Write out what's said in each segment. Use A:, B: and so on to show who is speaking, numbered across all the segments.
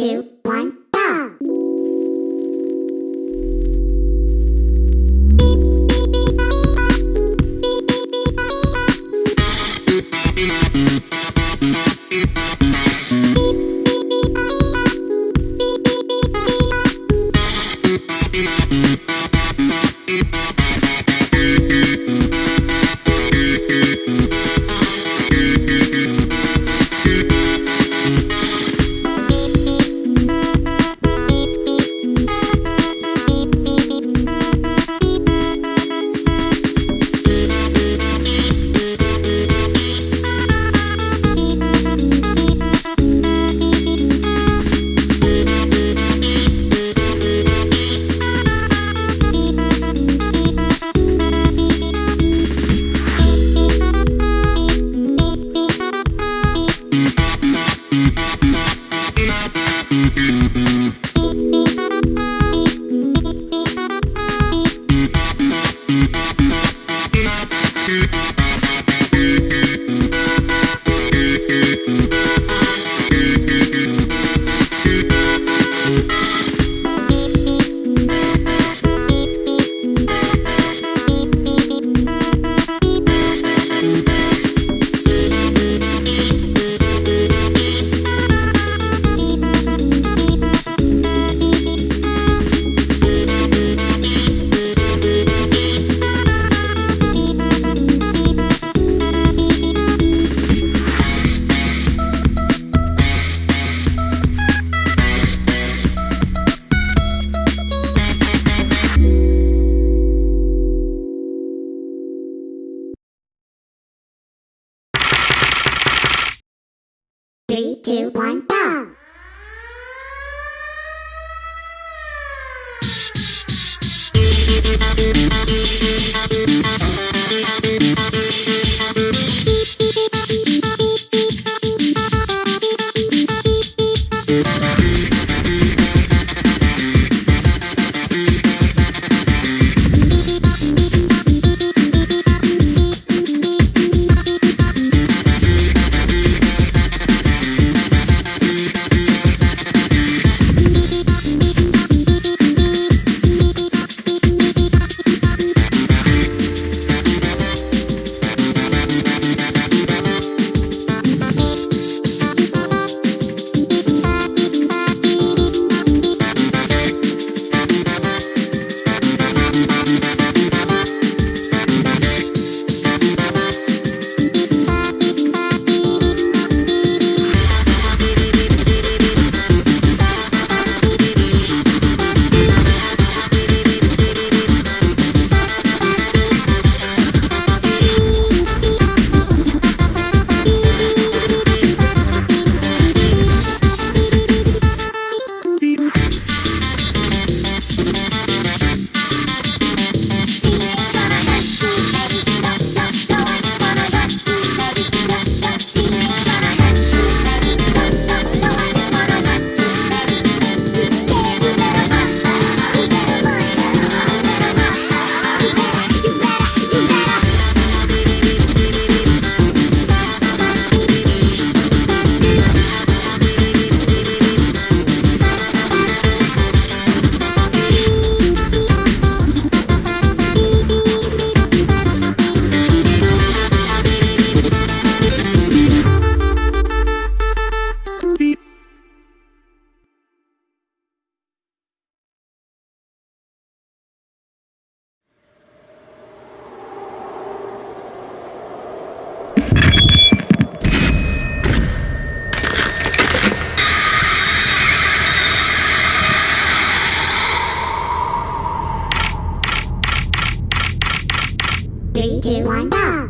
A: You. two, one, go! Three, two, one, go!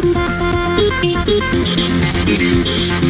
A: ください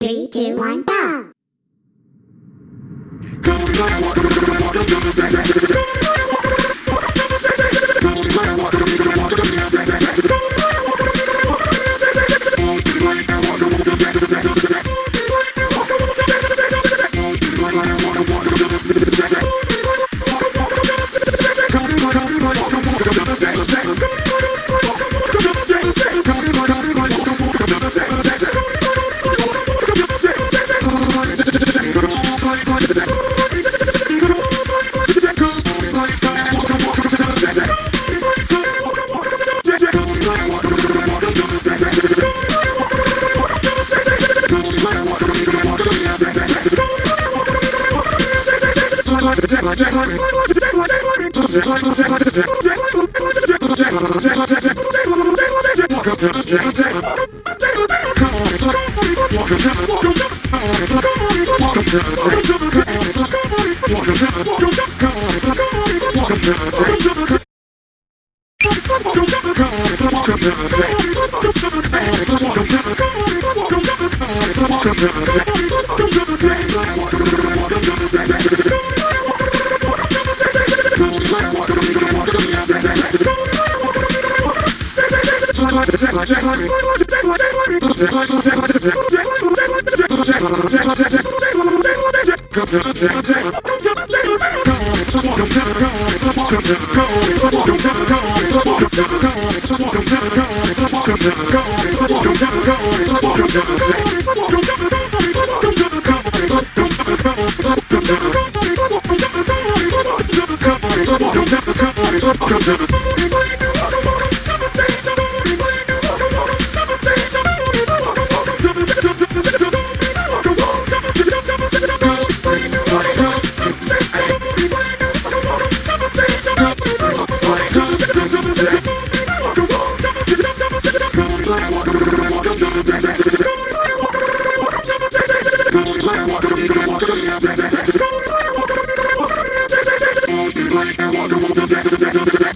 A: Three, two, one, go! Welcome to the day. Come to the Walker, Walker, Walker, Walker, Walker, Walker, Walker, Walker, Walker, Walker,